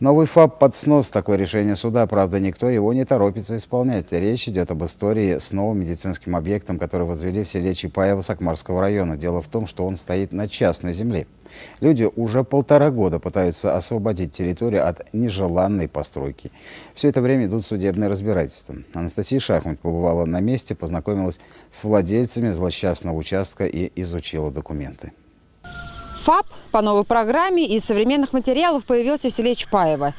Новый ФАП под снос. Такое решение суда, правда, никто его не торопится исполнять. Речь идет об истории с новым медицинским объектом, который возвели в селе Чапаево Сакмарского района. Дело в том, что он стоит на частной земле. Люди уже полтора года пытаются освободить территорию от нежеланной постройки. Все это время идут судебные разбирательства. Анастасия Шахмат побывала на месте, познакомилась с владельцами злосчастного участка и изучила документы. ФАП по новой программе из современных материалов появился в селе Чапаево.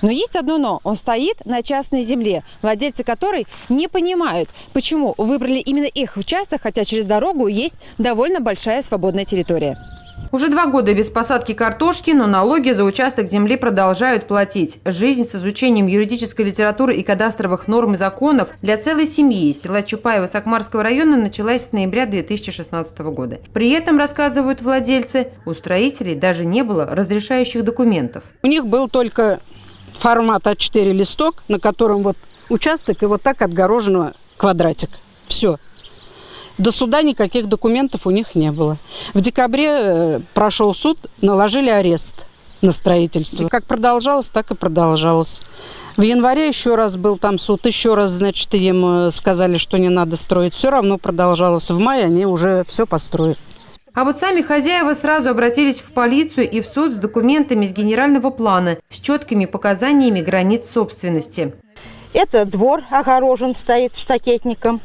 Но есть одно но. Он стоит на частной земле, владельцы которой не понимают, почему выбрали именно их участок, хотя через дорогу есть довольно большая свободная территория. Уже два года без посадки картошки, но налоги за участок земли продолжают платить. Жизнь с изучением юридической литературы и кадастровых норм и законов для целой семьи из села Чапаева Сакмарского района началась с ноября 2016 года. При этом, рассказывают владельцы, у строителей даже не было разрешающих документов. У них был только формат А4 листок, на котором вот участок и вот так отгорожено квадратик. Все. До суда никаких документов у них не было. В декабре э, прошел суд, наложили арест на строительство. Как продолжалось, так и продолжалось. В январе еще раз был там суд, еще раз, значит, им э, сказали, что не надо строить. Все равно продолжалось. В мае они уже все построят. А вот сами хозяева сразу обратились в полицию и в суд с документами с генерального плана, с четкими показаниями границ собственности. Это двор огорожен стоит штакетником.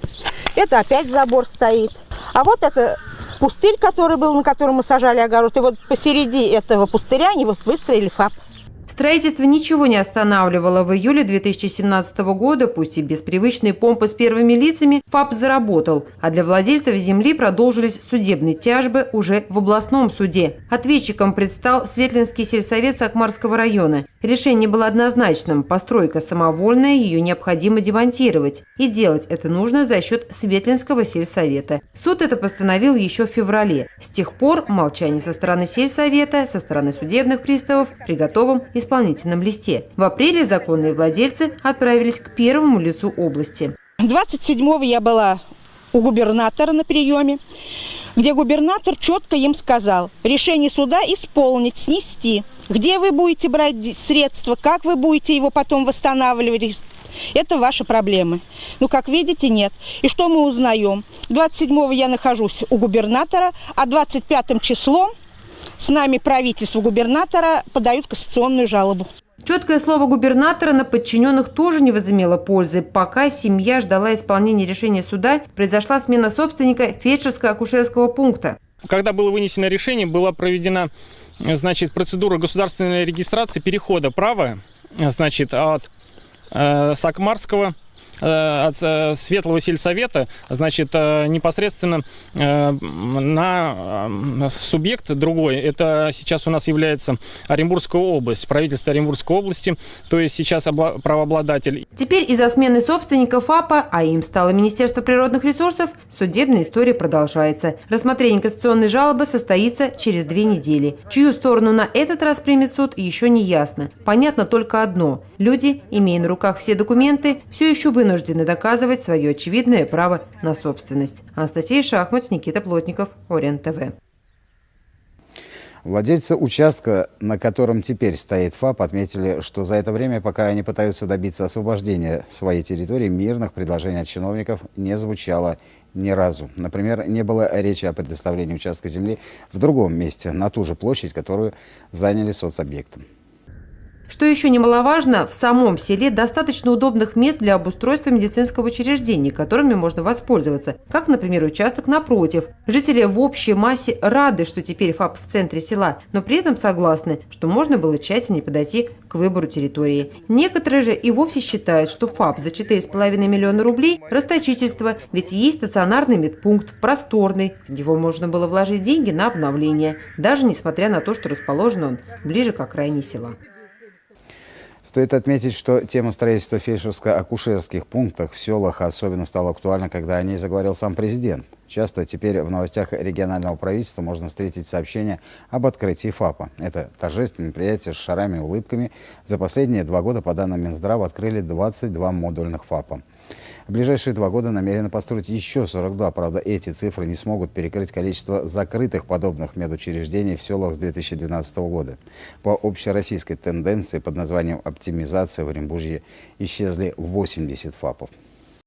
Это опять забор стоит. А вот это пустырь, который был, на котором мы сажали огород. И вот посереди этого пустыря они вот выстроили ФАП. Строительство ничего не останавливало. В июле 2017 года, пусть и без привычной помпы с первыми лицами, ФАП заработал, а для владельцев земли продолжились судебные тяжбы уже в областном суде. Ответчиком предстал Светлинский сельсовет Сакмарского района. Решение было однозначным – постройка самовольная, ее необходимо демонтировать. И делать это нужно за счет Светлинского сельсовета. Суд это постановил еще в феврале. С тех пор молчание со стороны сельсовета, со стороны судебных приставов при готовом исполнительном листе. В апреле законные владельцы отправились к первому лицу области. 27-го я была у губернатора на приеме, где губернатор четко им сказал, решение суда исполнить, снести. Где вы будете брать средства, как вы будете его потом восстанавливать, это ваши проблемы. Ну, как видите, нет. И что мы узнаем? 27-го я нахожусь у губернатора, а 25 числом с нами правительство губернатора подают кассационную жалобу. Четкое слово губернатора на подчиненных тоже не возымело пользы. Пока семья ждала исполнения решения суда, произошла смена собственника фельдшерско-акушерского пункта. Когда было вынесено решение, была проведена значит, процедура государственной регистрации перехода права значит, от э, Сакмарского от э, Светлого сельсовета, значит, э, непосредственно на субъект другой. Это сейчас у нас является Оренбургская область, правительство Оренбургской области, то есть сейчас правообладатель. Теперь из-за смены собственников ФАПа, а им стало Министерство природных ресурсов, судебная история продолжается. Рассмотрение кассационной жалобы состоится через две недели. Чью сторону на этот раз примет суд, еще не ясно. Понятно только одно. Люди, имея на руках все документы, все еще вынуждены вынуждены доказывать свое очевидное право на собственность. Анастасия Шахмат, Никита Плотников, Орен ТВ. Владельцы участка, на котором теперь стоит ФАП, отметили, что за это время, пока они пытаются добиться освобождения своей территории, мирных предложений от чиновников не звучало ни разу. Например, не было речи о предоставлении участка земли в другом месте, на ту же площадь, которую заняли соцобъектом. Что еще немаловажно, в самом селе достаточно удобных мест для обустройства медицинского учреждения, которыми можно воспользоваться, как, например, участок напротив. Жители в общей массе рады, что теперь ФАП в центре села, но при этом согласны, что можно было тщательнее подойти к выбору территории. Некоторые же и вовсе считают, что ФАП за 4,5 миллиона рублей – расточительство, ведь есть стационарный медпункт, просторный, в него можно было вложить деньги на обновление, даже несмотря на то, что расположен он ближе к окраине села. Стоит отметить, что тема строительства фельдшерско-акушерских пунктов в селах особенно стала актуальна, когда о ней заговорил сам президент. Часто теперь в новостях регионального правительства можно встретить сообщения об открытии ФАПа. Это торжественное мероприятие с шарами и улыбками. За последние два года, по данным Минздрава, открыли 22 модульных ФАПа. В ближайшие два года намерены построить еще 42. Правда, эти цифры не смогут перекрыть количество закрытых подобных медучреждений в селах с 2012 года. По общероссийской тенденции под названием «оптимизация» в Оренбурге исчезли 80 ФАПов.